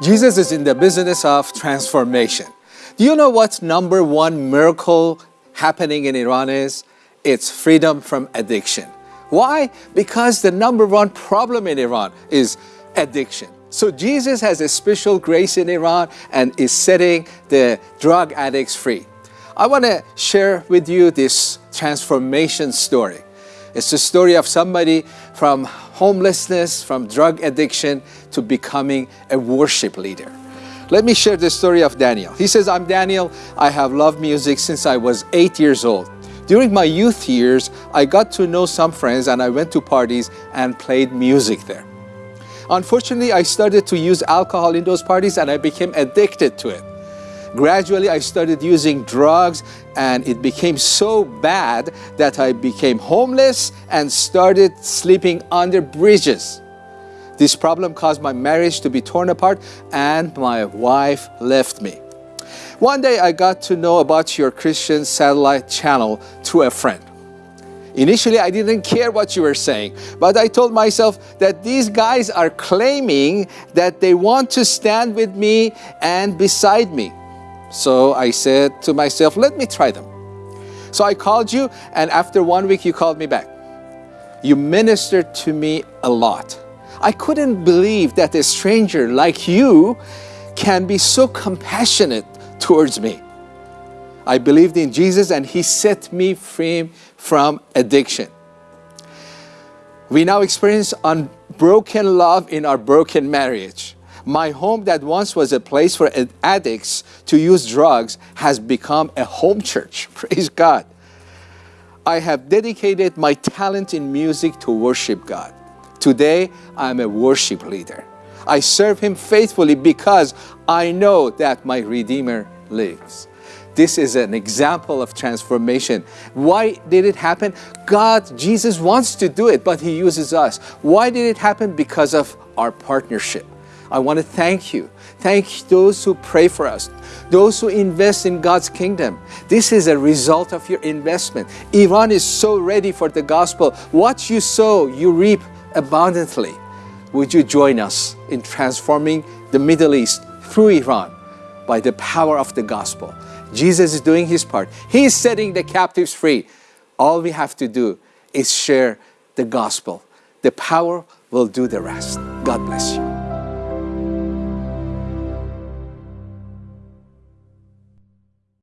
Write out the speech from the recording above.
Jesus is in the business of transformation. Do you know what number one miracle happening in Iran is? It's freedom from addiction. Why? Because the number one problem in Iran is addiction. So Jesus has a special grace in Iran and is setting the drug addicts free. I want to share with you this transformation story. It's the story of somebody from homelessness, from drug addiction to becoming a worship leader. Let me share the story of Daniel. He says, I'm Daniel. I have loved music since I was eight years old. During my youth years, I got to know some friends and I went to parties and played music there. Unfortunately, I started to use alcohol in those parties and I became addicted to it. Gradually, I started using drugs and it became so bad that I became homeless and started sleeping under bridges. This problem caused my marriage to be torn apart and my wife left me. One day I got to know about your Christian satellite channel through a friend. Initially, I didn't care what you were saying, but I told myself that these guys are claiming that they want to stand with me and beside me. So I said to myself, let me try them. So I called you, and after one week, you called me back. You ministered to me a lot. I couldn't believe that a stranger like you can be so compassionate towards me. I believed in Jesus and He set me free from addiction. We now experience unbroken love in our broken marriage. My home that once was a place for addicts to use drugs has become a home church. Praise God. I have dedicated my talent in music to worship God. Today, I'm a worship leader. I serve Him faithfully because I know that my Redeemer lives. This is an example of transformation. Why did it happen? God, Jesus wants to do it, but He uses us. Why did it happen? Because of our partnership. I want to thank you. Thank those who pray for us, those who invest in God's kingdom. This is a result of your investment. Iran is so ready for the gospel. What you sow, you reap abundantly. Would you join us in transforming the Middle East through Iran by the power of the gospel? Jesus is doing his part. He is setting the captives free. All we have to do is share the gospel. The power will do the rest. God bless you.